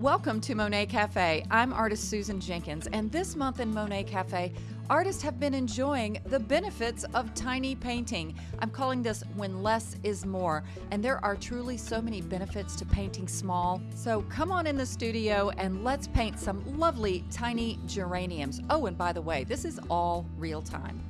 Welcome to Monet Cafe. I'm artist Susan Jenkins, and this month in Monet Cafe, artists have been enjoying the benefits of tiny painting. I'm calling this When Less is More, and there are truly so many benefits to painting small. So come on in the studio and let's paint some lovely tiny geraniums. Oh, and by the way, this is all real time.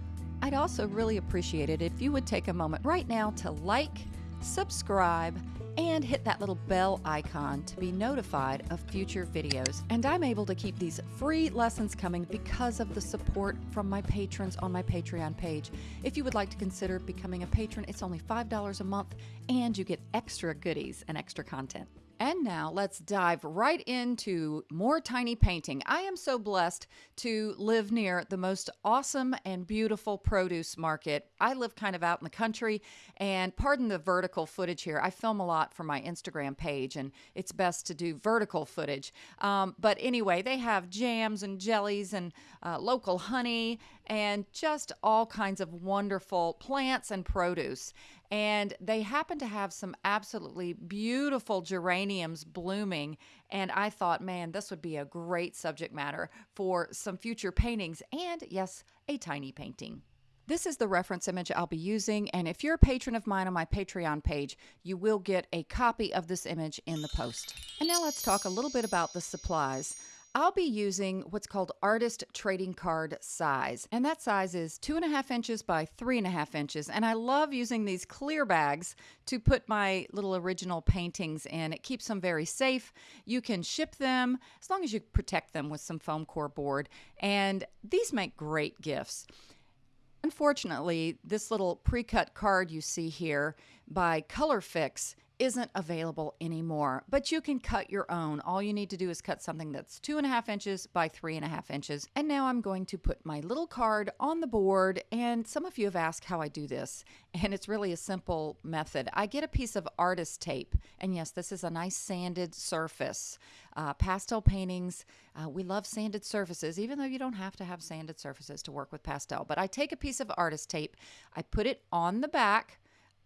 I'd also really appreciate it if you would take a moment right now to like, subscribe, and hit that little bell icon to be notified of future videos. And I'm able to keep these free lessons coming because of the support from my patrons on my Patreon page. If you would like to consider becoming a patron, it's only $5 a month and you get extra goodies and extra content. And now let's dive right into more tiny painting. I am so blessed to live near the most awesome and beautiful produce market. I live kind of out in the country, and pardon the vertical footage here. I film a lot for my Instagram page, and it's best to do vertical footage. Um, but anyway, they have jams and jellies and uh, local honey and just all kinds of wonderful plants and produce and they happen to have some absolutely beautiful geraniums blooming. And I thought, man, this would be a great subject matter for some future paintings and, yes, a tiny painting. This is the reference image I'll be using, and if you're a patron of mine on my Patreon page, you will get a copy of this image in the post. And now let's talk a little bit about the supplies. I'll be using what's called artist trading card size, and that size is two and a half inches by three and a half inches. And I love using these clear bags to put my little original paintings in. It keeps them very safe. You can ship them as long as you protect them with some foam core board, and these make great gifts. Unfortunately, this little pre-cut card you see here by Colorfix isn't available anymore, but you can cut your own. All you need to do is cut something that's two and a half inches by three and a half inches. And now I'm going to put my little card on the board. And some of you have asked how I do this, and it's really a simple method. I get a piece of artist tape, and yes, this is a nice sanded surface. Uh, pastel paintings, uh, we love sanded surfaces, even though you don't have to have sanded surfaces to work with pastel. But I take a piece of artist tape, I put it on the back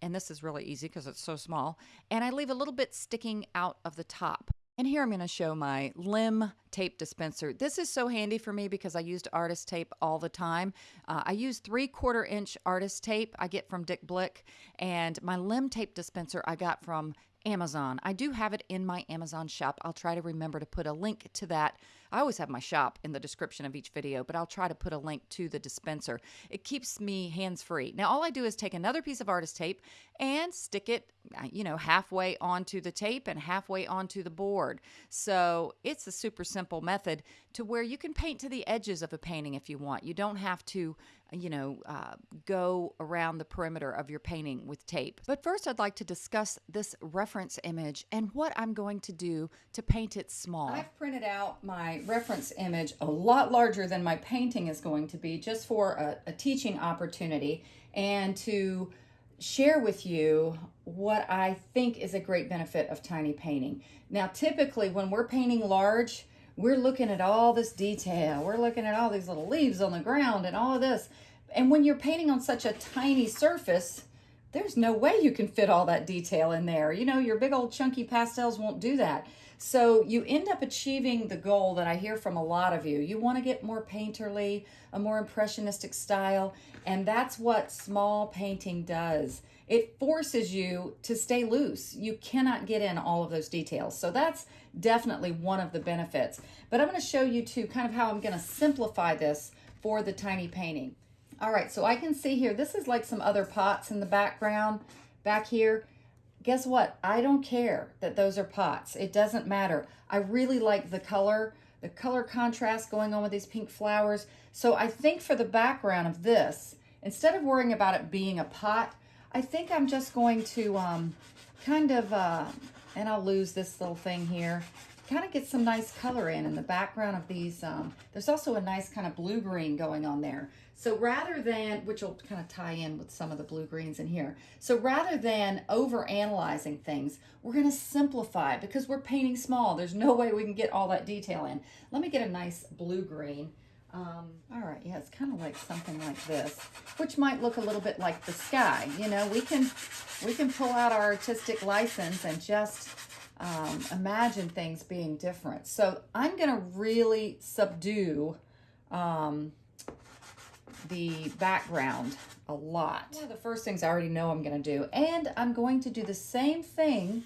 and this is really easy because it's so small, and I leave a little bit sticking out of the top. And here I'm going to show my limb tape dispenser. This is so handy for me because I used artist tape all the time. Uh, I use three quarter inch artist tape I get from Dick Blick, and my limb tape dispenser I got from Amazon. I do have it in my Amazon shop. I'll try to remember to put a link to that. I always have my shop in the description of each video, but I'll try to put a link to the dispenser. It keeps me hands free. Now, all I do is take another piece of artist tape and stick it, uh, you know, halfway onto the tape and halfway onto the board. So it's a super simple method to where you can paint to the edges of a painting if you want. You don't have to you know, uh, go around the perimeter of your painting with tape. But first, I'd like to discuss this reference image and what I'm going to do to paint it small. I've printed out my reference image a lot larger than my painting is going to be just for a, a teaching opportunity and to share with you what I think is a great benefit of tiny painting. Now, typically when we're painting large, we're looking at all this detail. We're looking at all these little leaves on the ground and all of this. And when you're painting on such a tiny surface, there's no way you can fit all that detail in there. You know, your big old chunky pastels won't do that. So you end up achieving the goal that I hear from a lot of you. You want to get more painterly, a more impressionistic style, and that's what small painting does. It forces you to stay loose. You cannot get in all of those details. So that's definitely one of the benefits. But I'm going to show you too kind of how I'm going to simplify this for the tiny painting. All right, so I can see here, this is like some other pots in the background back here. Guess what? I don't care that those are pots. It doesn't matter. I really like the color, the color contrast going on with these pink flowers. So I think for the background of this, instead of worrying about it being a pot, I think I'm just going to um, kind of, uh, and I'll lose this little thing here, kind of get some nice color in in the background of these. Um, there's also a nice kind of blue-green going on there. So rather than, which will kind of tie in with some of the blue greens in here. So rather than over analyzing things, we're gonna simplify because we're painting small. There's no way we can get all that detail in. Let me get a nice blue green. Um, all right, yeah, it's kind of like something like this, which might look a little bit like the sky. You know, we can we can pull out our artistic license and just um, imagine things being different. So I'm going to really subdue um, the background a lot. One of the first things I already know I'm going to do. And I'm going to do the same thing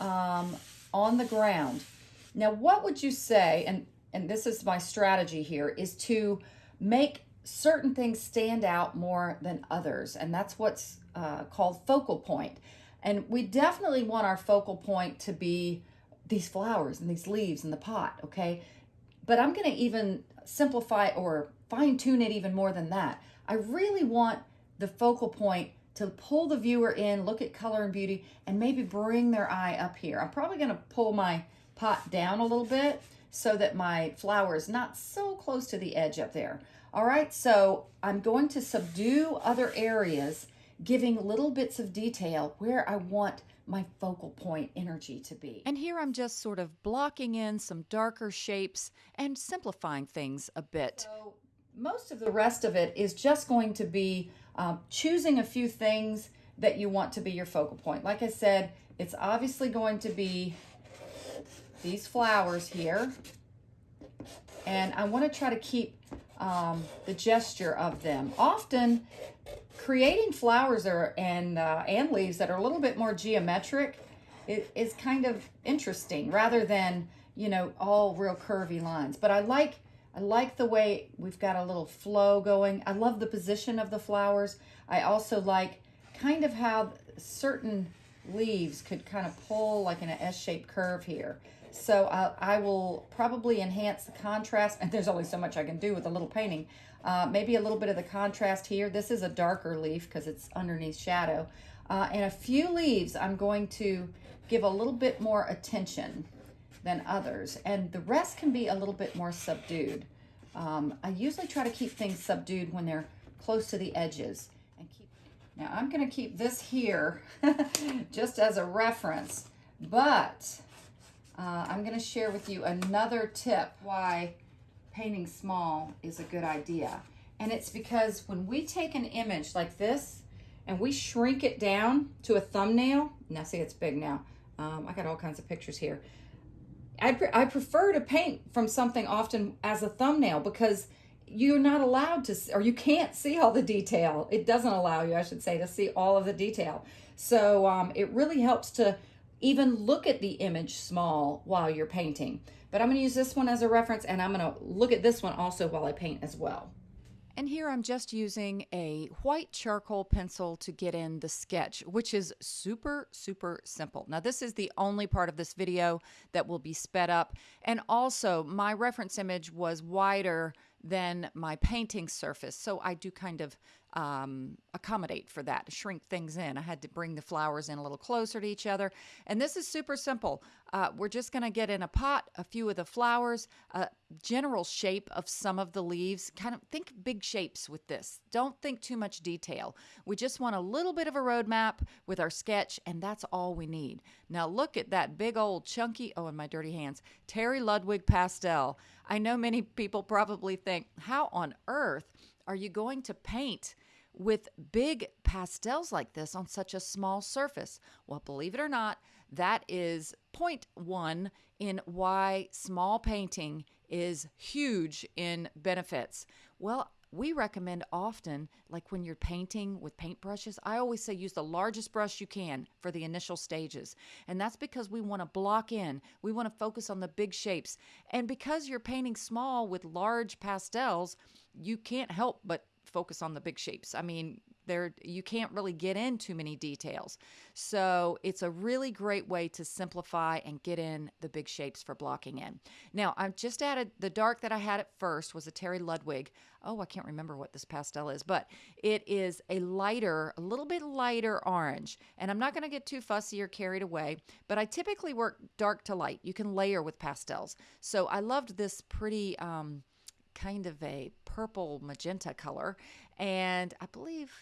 um, on the ground. Now, what would you say, and, and this is my strategy here, is to make certain things stand out more than others. And that's what's uh, called focal point. And we definitely want our focal point to be these flowers and these leaves in the pot, okay? But I'm going to even simplify or fine tune it even more than that. I really want the focal point to pull the viewer in, look at color and beauty, and maybe bring their eye up here. I'm probably going to pull my pot down a little bit so that my flower is not so close to the edge up there. All right, so I'm going to subdue other areas, giving little bits of detail where I want my focal point energy to be. And here I'm just sort of blocking in some darker shapes and simplifying things a bit. So most of the rest of it is just going to be um, choosing a few things that you want to be your focal point. Like I said, it's obviously going to be these flowers here. And I want to try to keep um, the gesture of them. Often, creating flowers or, and, uh, and leaves that are a little bit more geometric is, is kind of interesting rather than, you know, all real curvy lines. But I like I like the way we've got a little flow going. I love the position of the flowers. I also like kind of how certain leaves could kind of pull like in an S-shaped curve here. So I, I, will probably enhance the contrast, and there's only so much I can do with a little painting. Uh, maybe a little bit of the contrast here. This is a darker leaf because it's underneath shadow. Uh, and a few leaves I'm going to give a little bit more attention than others. And the rest can be a little bit more subdued. Um, I usually try to keep things subdued when they're close to the edges. And keep. Now I'm going to keep this here just as a reference, but uh, I'm going to share with you another tip why painting small is a good idea. And it's because when we take an image like this and we shrink it down to a thumbnail, now see it's big now. Um, I got all kinds of pictures here. I, pre I prefer to paint from something often as a thumbnail because you're not allowed to, or you can't see all the detail. It doesn't allow you, I should say, to see all of the detail. So um, it really helps to even look at the image small while you're painting. But I'm going to use this one as a reference and I'm going to look at this one also while I paint as well. And here I'm just using a white charcoal pencil to get in the sketch, which is super, super simple. Now, this is the only part of this video that will be sped up. And also, my reference image was wider than my painting surface. So I do kind of um, accommodate for that, to shrink things in. I had to bring the flowers in a little closer to each other. And this is super simple. Uh, we're just going to get in a pot a few of the flowers, a general shape of some of the leaves. Kind of think big shapes with this. Don't think too much detail. We just want a little bit of a roadmap with our sketch, and that's all we need. Now look at that big old chunky, oh, in my dirty hands, Terry Ludwig pastel. I know many people probably think, how on earth are you going to paint with big pastels like this on such a small surface? Well, believe it or not, that is point one in why small painting is huge in benefits. Well, we recommend often, like when you're painting with paintbrushes, I always say use the largest brush you can for the initial stages. And that's because we want to block in, we want to focus on the big shapes. And because you're painting small with large pastels, you can't help but focus on the big shapes. I mean, there you can't really get in too many details. So it's a really great way to simplify and get in the big shapes for blocking in. Now I've just added the dark that I had at first was a Terry Ludwig. Oh, I can't remember what this pastel is, but it is a lighter, a little bit lighter orange. And I'm not going to get too fussy or carried away, but I typically work dark to light. You can layer with pastels. So I loved this pretty um, kind of a purple magenta color. And I believe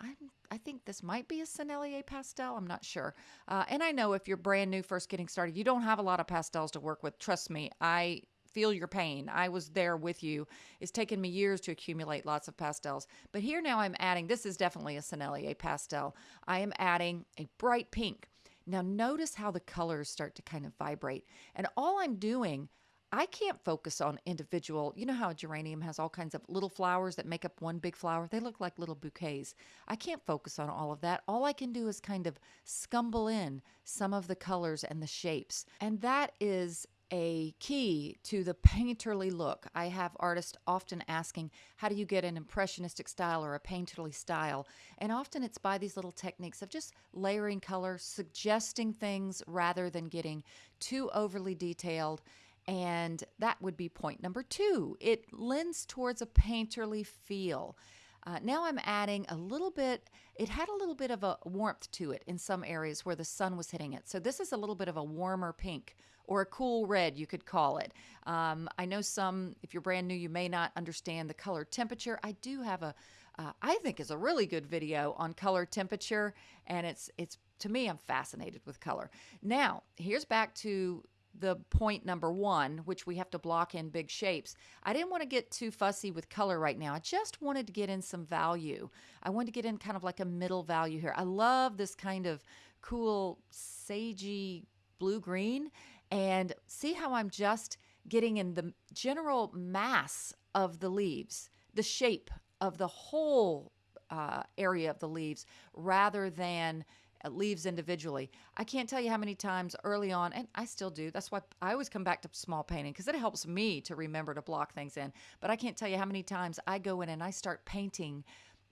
I, I think this might be a Sennelier pastel. I'm not sure. Uh, and I know if you're brand new, first getting started, you don't have a lot of pastels to work with. Trust me, I feel your pain. I was there with you. It's taken me years to accumulate lots of pastels. But here now I'm adding, this is definitely a Sennelier pastel. I am adding a bright pink. Now, notice how the colors start to kind of vibrate. And all I'm doing, I can't focus on individual. You know how a geranium has all kinds of little flowers that make up one big flower? They look like little bouquets. I can't focus on all of that. All I can do is kind of scumble in some of the colors and the shapes. And that is a key to the painterly look. I have artists often asking, How do you get an impressionistic style or a painterly style? And often it's by these little techniques of just layering color, suggesting things rather than getting too overly detailed. And that would be point number two. It lends towards a painterly feel. Uh, now I'm adding a little bit, it had a little bit of a warmth to it in some areas where the sun was hitting it. So this is a little bit of a warmer pink or a cool red, you could call it. Um, I know some, if you're brand new, you may not understand the color temperature. I do have a, uh, I think is a really good video on color temperature, and it's it's to me, I'm fascinated with color. Now, here's back to the point number one, which we have to block in big shapes. I didn't want to get too fussy with color right now. I just wanted to get in some value. I wanted to get in kind of like a middle value here. I love this kind of cool sagey blue green and see how I'm just getting in the general mass of the leaves, the shape of the whole uh, area of the leaves rather than leaves individually. I can't tell you how many times early on, and I still do. That's why I always come back to small painting because it helps me to remember to block things in. But I can't tell you how many times I go in and I start painting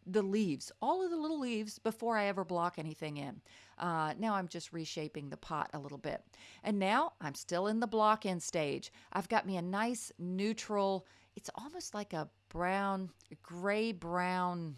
the leaves, all of the little leaves before I ever block anything in. Uh, now I'm just reshaping the pot a little bit. And now I'm still in the block in stage. I've got me a nice neutral, it's almost like a brown, gray brown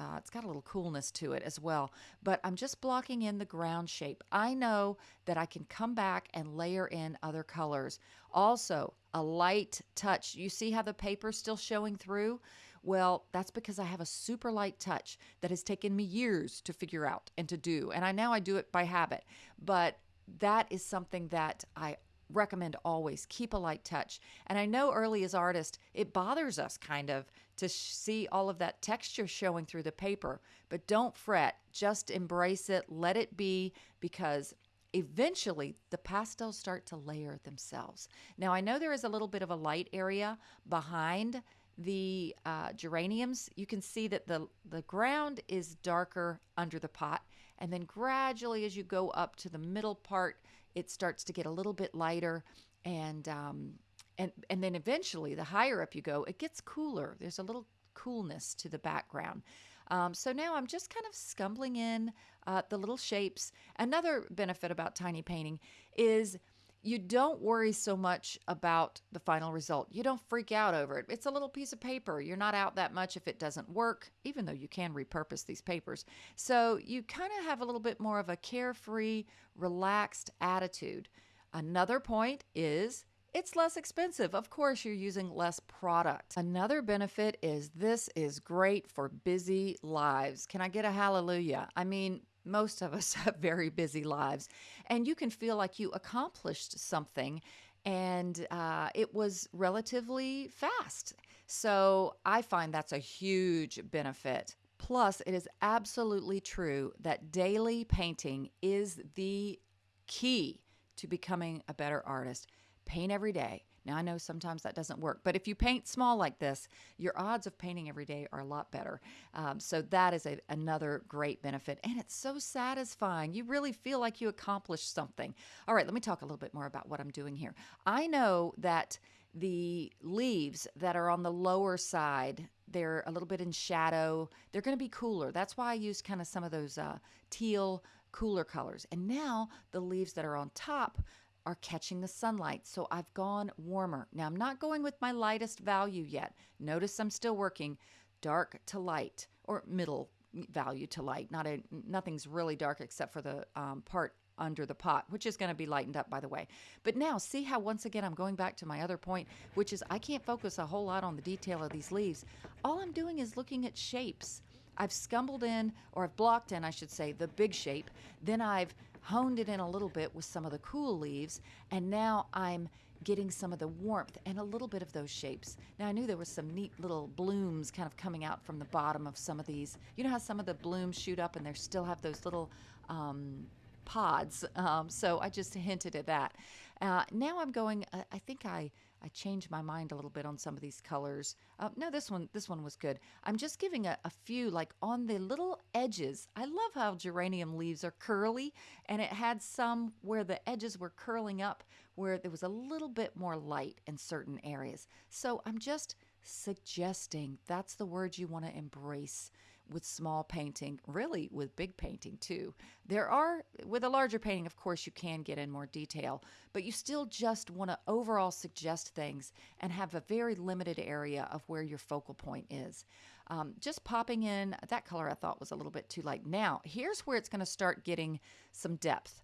uh, it's got a little coolness to it as well, but I'm just blocking in the ground shape. I know that I can come back and layer in other colors. Also, a light touch. You see how the paper's still showing through? Well, that's because I have a super light touch that has taken me years to figure out and to do. And I now I do it by habit. But that is something that I recommend always keep a light touch. And I know early as artists, it bothers us kind of to see all of that texture showing through the paper, but don't fret, just embrace it, let it be because eventually the pastels start to layer themselves. Now, I know there is a little bit of a light area behind the uh, geraniums, you can see that the, the ground is darker under the pot. And then gradually, as you go up to the middle part, it starts to get a little bit lighter. And, um, and, and then eventually, the higher up you go, it gets cooler. There's a little coolness to the background. Um, so now I'm just kind of scumbling in uh, the little shapes. Another benefit about tiny painting is you don't worry so much about the final result. You don't freak out over it. It's a little piece of paper. You're not out that much if it doesn't work, even though you can repurpose these papers. So you kind of have a little bit more of a carefree, relaxed attitude. Another point is it's less expensive. Of course, you're using less product. Another benefit is this is great for busy lives. Can I get a hallelujah? I mean, most of us have very busy lives, and you can feel like you accomplished something and uh, it was relatively fast. So I find that's a huge benefit. Plus, it is absolutely true that daily painting is the key to becoming a better artist. Paint every day. Now, I know sometimes that doesn't work, but if you paint small like this, your odds of painting every day are a lot better. Um, so, that is a, another great benefit. And it's so satisfying. You really feel like you accomplished something. All right, let me talk a little bit more about what I'm doing here. I know that the leaves that are on the lower side they're a little bit in shadow they're going to be cooler that's why i use kind of some of those uh, teal cooler colors and now the leaves that are on top are catching the sunlight. So I've gone warmer. Now I'm not going with my lightest value yet. Notice I'm still working dark to light or middle value to light. Not a nothing's really dark except for the um, part under the pot, which is going to be lightened up by the way. But now see how once again I'm going back to my other point, which is I can't focus a whole lot on the detail of these leaves. All I'm doing is looking at shapes. I've scumbled in, or I've blocked in, I should say, the big shape. Then I've honed it in a little bit with some of the cool leaves, and now I'm getting some of the warmth and a little bit of those shapes. Now, I knew there was some neat little blooms kind of coming out from the bottom of some of these. You know how some of the blooms shoot up and they still have those little um, pods. Um, so I just hinted at that. Uh, now I'm going, uh, I think I, I changed my mind a little bit on some of these colors. Uh, no, this one, this one was good. I'm just giving a, a few like on the little edges. I love how geranium leaves are curly and it had some where the edges were curling up where there was a little bit more light in certain areas. So I'm just suggesting that's the word you want to embrace with small painting, really with big painting too. There are, with a larger painting, of course, you can get in more detail, but you still just want to overall suggest things and have a very limited area of where your focal point is. Um, just popping in that color I thought was a little bit too light. Now, here's where it's going to start getting some depth.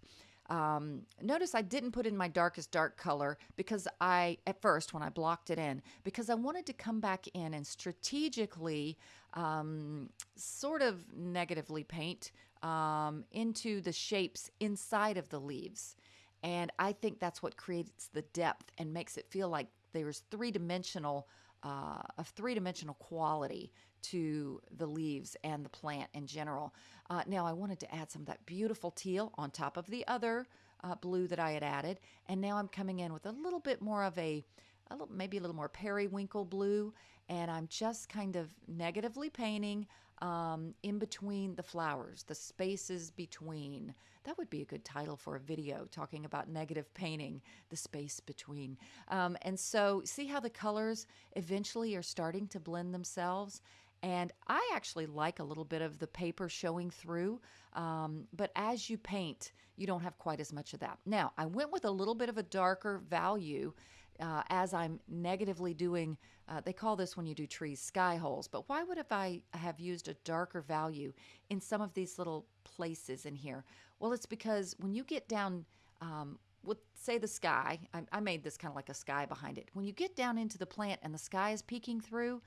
Um, notice I didn't put in my darkest dark color because I, at first, when I blocked it in, because I wanted to come back in and strategically um, sort of negatively paint um, into the shapes inside of the leaves. And I think that's what creates the depth and makes it feel like there's three dimensional, uh, a three dimensional quality to the leaves and the plant in general. Uh, now I wanted to add some of that beautiful teal on top of the other uh, blue that I had added. And now I'm coming in with a little bit more of a, a little, maybe a little more periwinkle blue. And I'm just kind of negatively painting um, in between the flowers, the spaces between. That would be a good title for a video talking about negative painting, the space between. Um, and so, see how the colors eventually are starting to blend themselves. And I actually like a little bit of the paper showing through, um, but as you paint, you don't have quite as much of that. Now, I went with a little bit of a darker value uh, as I'm negatively doing, uh, they call this when you do trees sky holes, but why would if I have used a darker value in some of these little places in here? Well, it's because when you get down, um, with say the sky, I, I made this kind of like a sky behind it. When you get down into the plant and the sky is peeking through,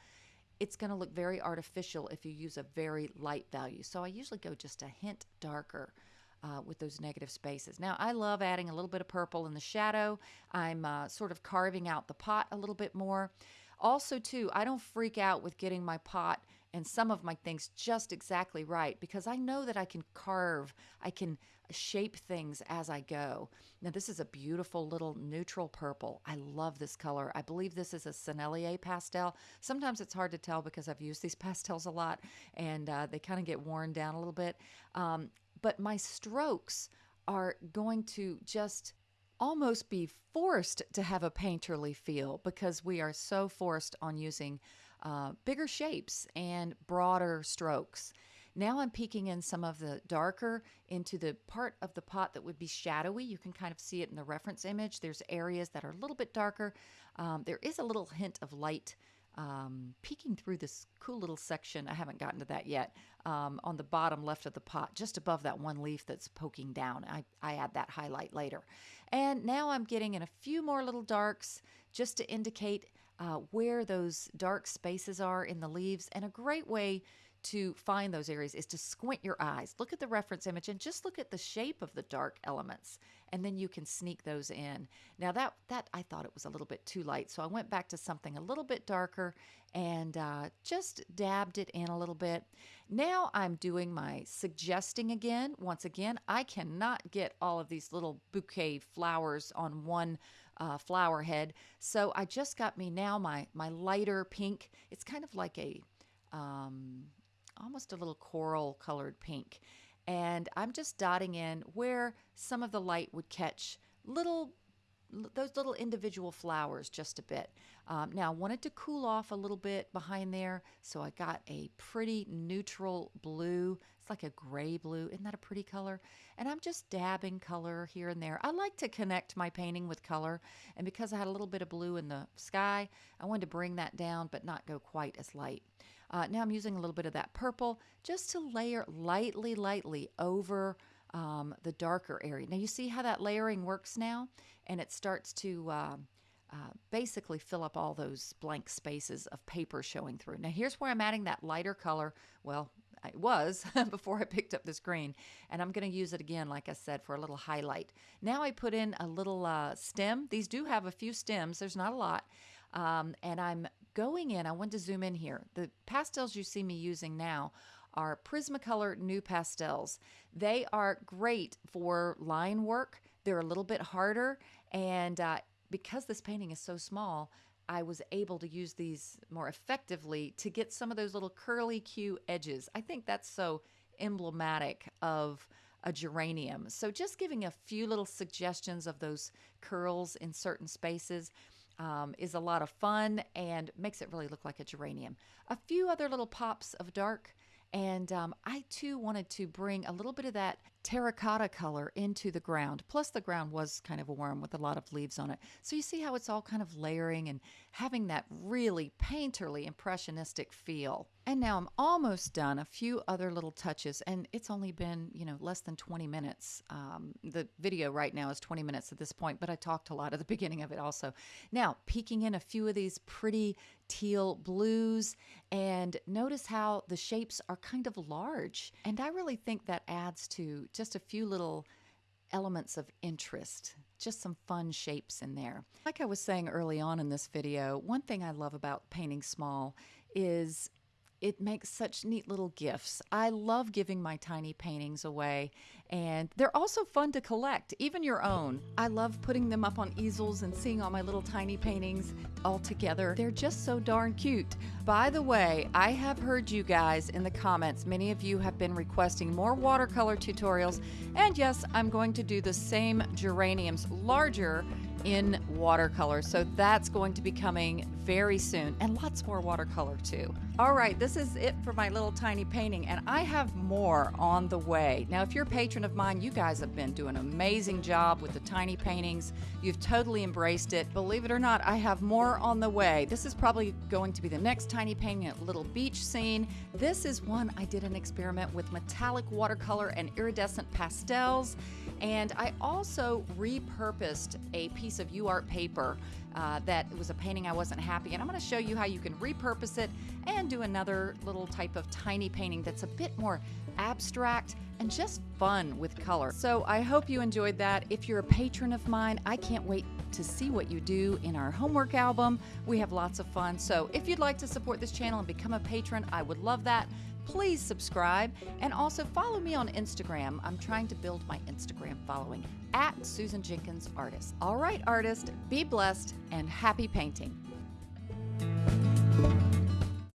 it's going to look very artificial if you use a very light value. So I usually go just a hint darker. Uh, with those negative spaces. Now, I love adding a little bit of purple in the shadow. I'm uh, sort of carving out the pot a little bit more. Also, too, I don't freak out with getting my pot and some of my things just exactly right because I know that I can carve, I can shape things as I go. Now, this is a beautiful little neutral purple. I love this color. I believe this is a Sennelier pastel. Sometimes it's hard to tell because I've used these pastels a lot and uh, they kind of get worn down a little bit. Um, but my strokes are going to just almost be forced to have a painterly feel because we are so forced on using uh, bigger shapes and broader strokes. Now I'm peeking in some of the darker into the part of the pot that would be shadowy. You can kind of see it in the reference image. There's areas that are a little bit darker. Um, there is a little hint of light um, peeking through this cool little section. I haven't gotten to that yet. Um, on the bottom left of the pot, just above that one leaf that's poking down. I, I add that highlight later. And now I'm getting in a few more little darks just to indicate uh, where those dark spaces are in the leaves. And a great way to find those areas is to squint your eyes. Look at the reference image and just look at the shape of the dark elements and then you can sneak those in. Now that that I thought it was a little bit too light, so I went back to something a little bit darker and uh, just dabbed it in a little bit. Now I'm doing my suggesting again. Once again, I cannot get all of these little bouquet flowers on one uh, flower head, so I just got me now my my lighter pink. It's kind of like a um, almost a little coral colored pink. And I'm just dotting in where some of the light would catch little those little individual flowers just a bit. Um, now I wanted to cool off a little bit behind there, so I got a pretty neutral blue. It's like a gray blue. Isn't that a pretty color? And I'm just dabbing color here and there. I like to connect my painting with color, and because I had a little bit of blue in the sky, I wanted to bring that down but not go quite as light. Uh, now I'm using a little bit of that purple just to layer lightly, lightly over um, the darker area. Now you see how that layering works now? And it starts to uh, uh, basically fill up all those blank spaces of paper showing through. Now here's where I'm adding that lighter color. Well, it was before I picked up this green. And I'm going to use it again, like I said, for a little highlight. Now I put in a little uh, stem. These do have a few stems. There's not a lot. Um, and I'm going in, I want to zoom in here. The pastels you see me using now are Prismacolor NuPastels. They are great for line work. They're a little bit harder, and uh, because this painting is so small, I was able to use these more effectively to get some of those little curly Q edges. I think that's so emblematic of a geranium. So just giving a few little suggestions of those curls in certain spaces um, is a lot of fun and makes it really look like a geranium. A few other little pops of dark and um, I too wanted to bring a little bit of that terracotta color into the ground. Plus, the ground was kind of warm with a lot of leaves on it. So you see how it's all kind of layering and having that really painterly, impressionistic feel. And now I'm almost done. A few other little touches, and it's only been, you know, less than 20 minutes. Um, the video right now is 20 minutes at this point, but I talked a lot at the beginning of it also. Now, peeking in a few of these pretty teal blues, and notice how the shapes are kind of large. And I really think that adds to just a few little elements of interest, just some fun shapes in there. Like I was saying early on in this video, one thing I love about painting small is it makes such neat little gifts. I love giving my tiny paintings away, and they're also fun to collect, even your own. I love putting them up on easels and seeing all my little tiny paintings all together. They're just so darn cute. By the way, I have heard you guys in the comments. Many of you have been requesting more watercolor tutorials, and yes, I'm going to do the same geraniums larger in watercolor. So that's going to be coming very soon and lots more watercolor too. All right, this is it for my little tiny painting and I have more on the way. Now, if you're a patron of mine, you guys have been doing an amazing job with the tiny paintings. You've totally embraced it. Believe it or not, I have more on the way. This is probably going to be the next tiny painting at Little Beach Scene. This is one I did an experiment with metallic watercolor and iridescent pastels. And I also repurposed a piece of UArt paper uh, that was a painting I wasn't happy. And I'm going to show you how you can repurpose it and do another little type of tiny painting that's a bit more abstract and just fun with color. So I hope you enjoyed that. If you're a patron of mine, I can't wait to see what you do in our homework album. We have lots of fun. So if you'd like to support this channel and become a patron, I would love that please subscribe and also follow me on Instagram. I'm trying to build my Instagram following at Susan Jenkins Artist. All right, artist, be blessed and happy painting.